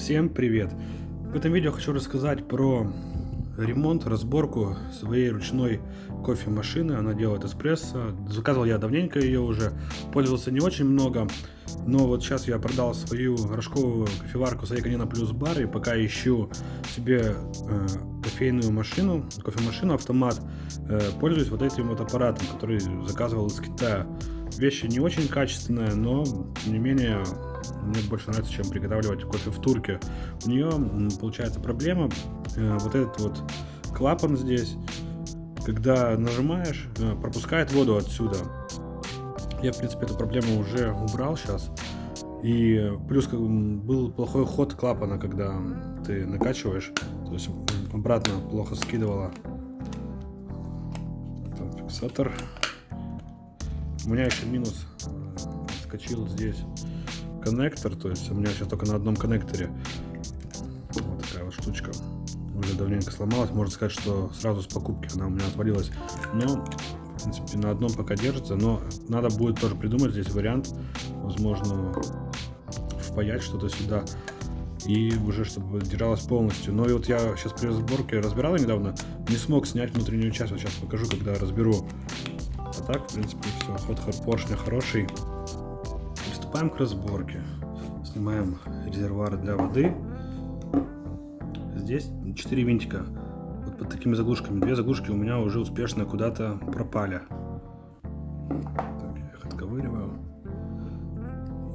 Всем привет! В этом видео хочу рассказать про ремонт, разборку своей ручной кофемашины. Она делает эспрессо. Заказывал я давненько ее уже, пользовался не очень много. Но вот сейчас я продал свою рожковую кофеварку Сайканина Плюс Бар и пока ищу себе э, кофейную машину, кофемашину, автомат, э, пользуюсь вот этим вот аппаратом, который заказывал из Китая. Вещи не очень качественная, но тем не менее мне больше нравится, чем приготавливать кофе в турке. У нее получается проблема, э, вот этот вот клапан здесь, когда нажимаешь, э, пропускает воду отсюда. Я, в принципе, эту проблему уже убрал сейчас. И плюс как, был плохой ход клапана, когда ты накачиваешь, то есть обратно плохо скидывало. Там фиксатор. У меня еще минус э, скочил здесь коннектор, то есть у меня сейчас только на одном коннекторе вот такая вот штучка. Уже давненько сломалась, можно сказать, что сразу с покупки она у меня отвалилась. Но, в принципе, на одном пока держится, но надо будет тоже придумать здесь вариант, возможно, впаять что-то сюда и уже чтобы держалась полностью. Но и вот я сейчас при разборке разбирал недавно, не смог снять внутреннюю часть, вот сейчас покажу, когда разберу. А так, в принципе, все, ход поршня хороший. Приступаем к разборке. Снимаем резервуар для воды. Здесь 4 винтика. Вот под такими заглушками. Две заглушки у меня уже успешно куда-то пропали. Так, я их отковыриваю.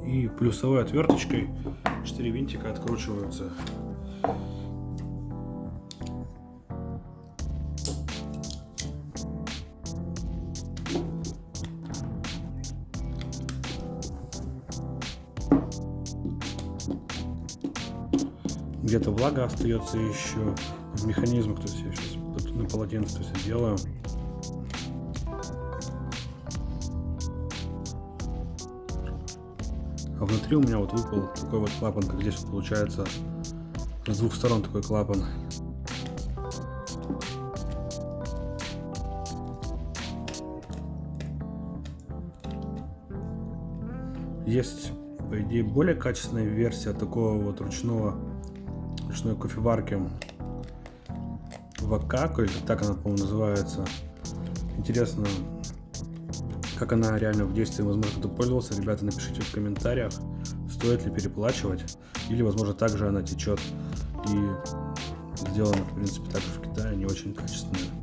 И плюсовой отверточкой 4 винтика откручиваются. Где-то влага остается еще в механизмах, то есть я сейчас на полотенце все делаю. А внутри у меня вот выпал такой вот клапан, как здесь получается с двух сторон такой клапан. Есть, по идее, более качественная версия такого вот ручного ручной кофеварки Вакако, или так она, по-моему, называется. Интересно, как она реально в действии, возможно, кто пользовался. Ребята, напишите в комментариях, стоит ли переплачивать, или, возможно, также она течет и сделана, в принципе, также в Китае, не очень качественная.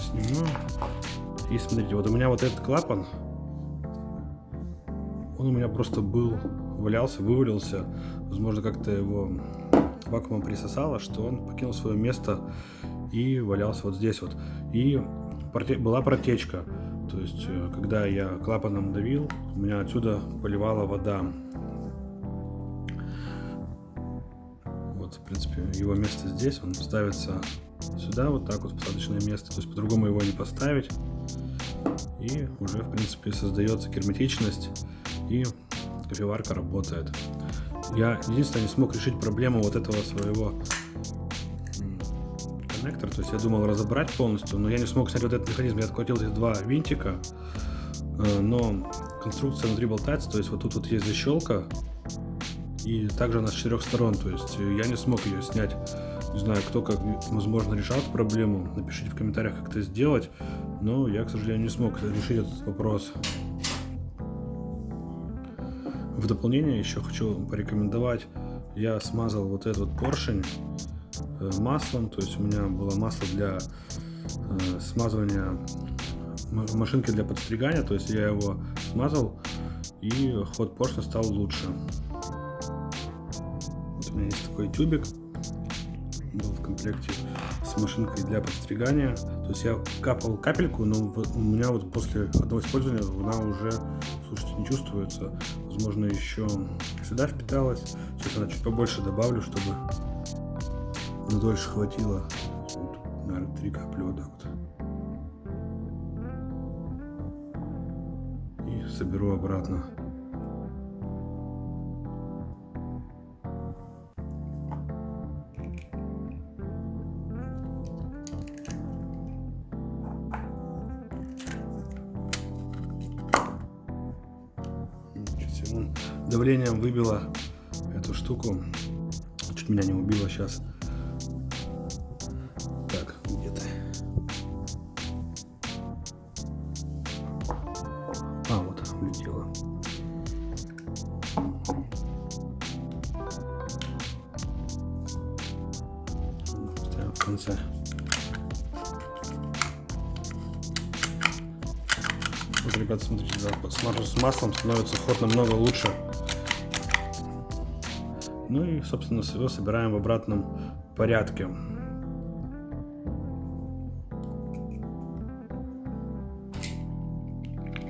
Сниму. И смотрите, вот у меня вот этот клапан, он у меня просто был, валялся, вывалился. Возможно, как-то его вакуумом присосало, что он покинул свое место и валялся вот здесь вот. И была протечка. То есть, э, когда я клапаном давил, у меня отсюда поливала вода. Вот, в принципе, его место здесь, он ставится сюда вот так вот посадочное место, то есть по-другому его не поставить. И уже, в принципе, создается герметичность и кофеварка работает. Я единственное не смог решить проблему вот этого своего коннектора, то есть я думал разобрать полностью, но я не смог снять вот этот механизм, я открутил эти два винтика, э, но конструкция внутри болтается, то есть вот тут вот есть защелка, и также она с четырех сторон, то есть я не смог ее снять не знаю, кто как, возможно, решал эту проблему. Напишите в комментариях, как это сделать. Но я, к сожалению, не смог решить этот вопрос. В дополнение еще хочу порекомендовать. Я смазал вот этот поршень э, маслом. То есть у меня было масло для э, смазывания машинки для подстригания. То есть я его смазал и ход поршня стал лучше. Вот у меня есть такой тюбик был в комплекте с машинкой для подстригания. То есть я капал капельку, но у меня вот после одного использования она уже, слушайте, не чувствуется. Возможно, еще сюда впиталась. Сейчас она чуть побольше добавлю, чтобы на дольше хватило. Вот, наверное, три капли вот так вот. И соберу обратно. Давлением выбило эту штуку. Чуть меня не убило сейчас. Так, где то А, вот. Ставим в конце. Вот, ребята, смотрите, да, с маслом становится ход намного лучше. Ну и, собственно, его собираем в обратном порядке.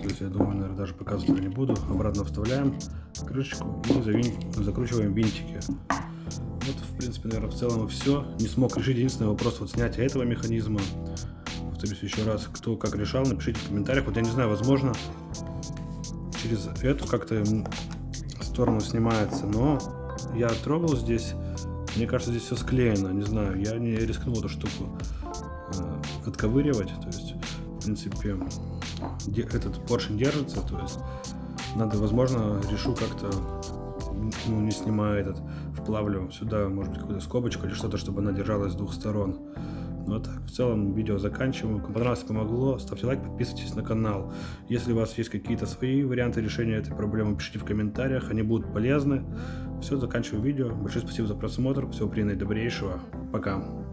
То есть, я думаю, наверное, даже показывать не буду. Обратно вставляем крышечку и завин... закручиваем винтики. Вот, в принципе, наверное, в целом все. Не смог решить единственный вопрос вот снятия этого механизма. Повторюсь еще раз, кто как решал, напишите в комментариях. Вот я не знаю, возможно, через эту как-то сторону снимается, но я трогал здесь, мне кажется, здесь все склеено, не знаю, я не рискнул эту штуку э, отковыривать, то есть, в принципе, этот поршень держится, то есть, надо, возможно, решу как-то, ну, не снимая этот, вплавлю сюда, может быть, какую-то скобочку или что-то, чтобы она держалась с двух сторон. Ну а так, в целом видео заканчиваю. Кому понравилось, помогло, ставьте лайк, подписывайтесь на канал. Если у вас есть какие-то свои варианты решения этой проблемы, пишите в комментариях, они будут полезны. Все, заканчиваю видео. Большое спасибо за просмотр. Всего приятного и добрейшего. Пока.